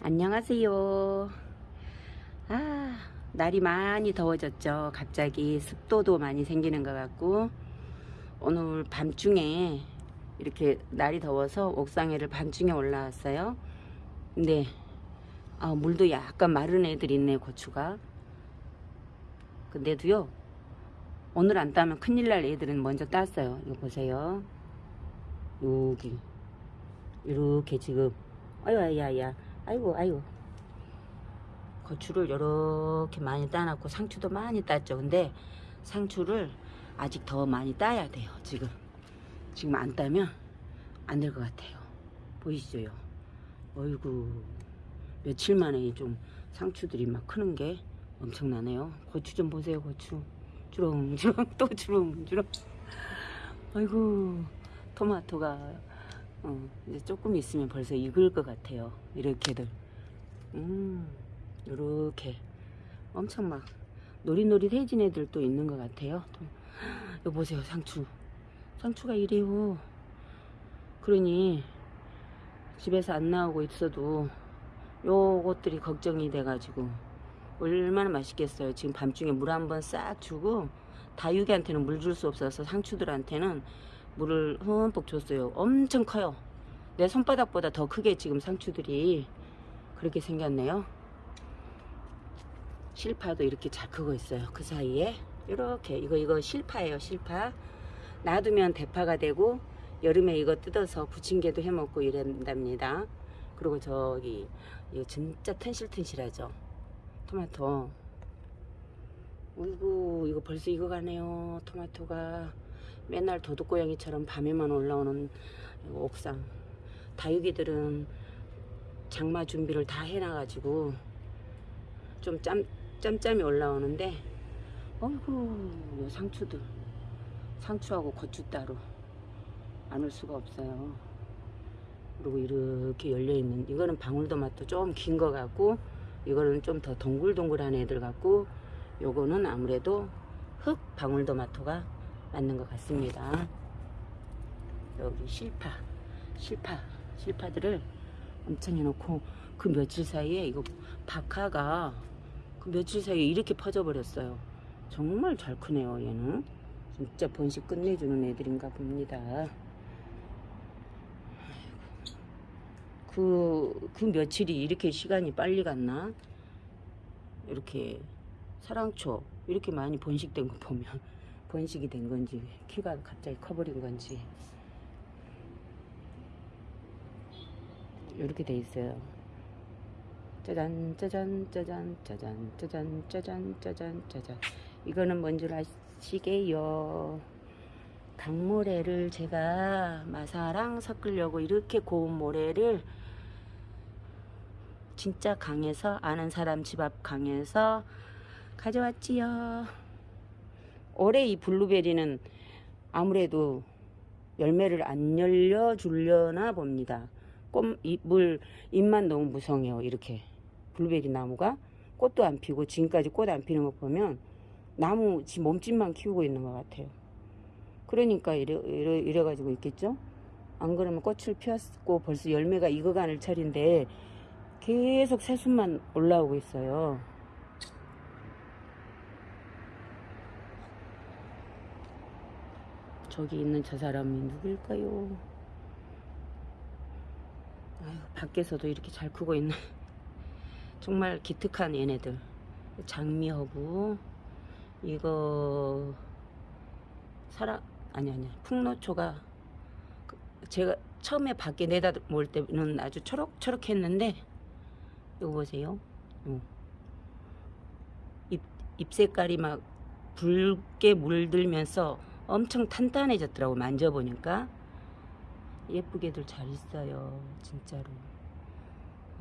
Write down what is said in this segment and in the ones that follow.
안녕하세요. 아, 날이 많이 더워졌죠. 갑자기 습도도 많이 생기는 것 같고, 오늘 밤중에 이렇게 날이 더워서 옥상에를 밤중에 올라왔어요. 근데, 아, 물도 약간 마른 애들이 있네, 고추가. 근데도요, 오늘 안 따면 큰일 날 애들은 먼저 땄어요. 이거 보세요. 여기. 이렇게 지금, 아유, 아야야. 아이고 아이고. 고추를 이렇게 많이 따놨고 상추도 많이 땄죠. 근데 상추를 아직 더 많이 따야 돼요 지금. 지금 안 따면 안 될 것 같아요. 보이시죠? 어이구 며칠 만에 좀 상추들이 막 크는 게 엄청나네요. 고추 좀 보세요 고추. 주렁주렁 또 주렁주렁. 아이고 토마토가 어, 이제 조금 있으면 벌써 익을 것 같아요. 이렇게들. 음, 요렇게. 엄청 막 노릿노릿해진 애들도 있는 것 같아요. 또, 요 보세요, 상추. 상추가 이래요. 그러니 집에서 안 나오고 있어도 요것들이 걱정이 돼가지고 얼마나 맛있겠어요. 지금 밤중에 물 한번 싹 주고 다육이한테는 물 줄 수 없어서 상추들한테는 물을 흠뻑 줬어요. 엄청 커요. 내 손바닥보다 더 크게 지금 상추들이 그렇게 생겼네요. 실파도 이렇게 잘 크고 있어요. 그 사이에 이렇게 이거 이거 실파예요. 실파. 놔두면 대파가 되고 여름에 이거 뜯어서 부침개도 해먹고 이런답니다. 그리고 저기 이거 진짜 튼실튼실하죠. 토마토. 어이구 이거 벌써 익어가네요. 토마토가. 맨날 도둑고양이처럼 밤에만 올라오는 옥상. 다육이들은 장마 준비를 다 해놔가지고 좀 짬, 짬짬이 올라오는데 어이구 상추들. 상추하고 고추 따로. 안 올 수가 없어요. 그리고 이렇게 열려있는 이거는 방울토마토 좀 긴 거 같고 이거는 좀 더 동글동글한 애들 같고 요거는 아무래도 흑 방울토마토가 맞는 것 같습니다. 여기 실파, 실파, 실파들을 엄청 해놓고 그 며칠 사이에 이거 박하가 그 며칠 사이에 이렇게 퍼져 버렸어요. 정말 잘 크네요, 얘는. 진짜 번식 끝내주는 애들인가 봅니다. 그, 그 며칠이 이렇게 시간이 빨리 갔나? 이렇게 사랑초, 이렇게 많이 번식된 거 보면 번식이 된 건지 키가 갑자기 커버린 건지. 이렇게 돼 있어요. 짜잔 짜잔 짜잔 짜잔 짜잔 짜잔 짜잔 짜잔. 이거는 뭔 줄 아시게요? 강모래를 제가 마사랑 섞으려고 이렇게 고운 모래를 진짜 강에서 아는 사람 집 앞 강에서 가져왔지요 올해 이 블루베리는 아무래도 열매를 안 열려 주려나 봅니다. 꽃, 물, 잎만 너무 무성해요. 이렇게. 블루베리 나무가 꽃도 안 피고 지금까지 꽃 안 피는 거 보면 나무 지 몸집만 키우고 있는 것 같아요. 그러니까 이래, 이래, 이래 가지고 있겠죠? 안 그러면 꽃을 피웠고 벌써 열매가 익어가는 철인데 계속 새순만 올라오고 있어요. 저기 있는 저 사람이 누굴까요? 아유, 밖에서도 이렇게 잘 크고 있네. 정말 기특한 얘네들. 장미허브, 이거, 사람, 아니, 아니, 풍노초가, 그 제가 처음에 밖에 내다 볼 때는 아주 초록초록 했는데, 이거 보세요. 어. 잎, 잎 색깔이 막 붉게 물들면서 엄청 탄탄해졌더라고 만져보니까. 예쁘게들 잘 있어요 진짜로.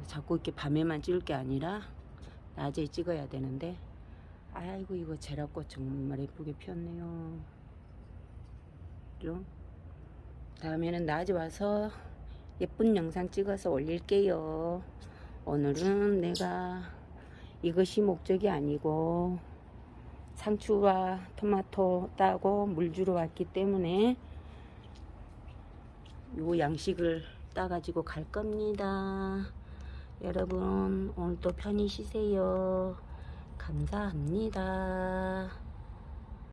자꾸 이렇게 밤에만 찍을 게 아니라 낮에 찍어야 되는데. 아이고 이거 제라꽃 정말 예쁘게 피었네요. 좀 다음에는 낮에 와서 예쁜 영상 찍어서 올릴게요. 오늘은 내가 이것이 목적이 아니고 상추와 토마토 따고 물 주러 왔기 때문에 요 양식을 따 가지고 갈 겁니다. 여러분 오늘도 편히 쉬세요. 감사합니다.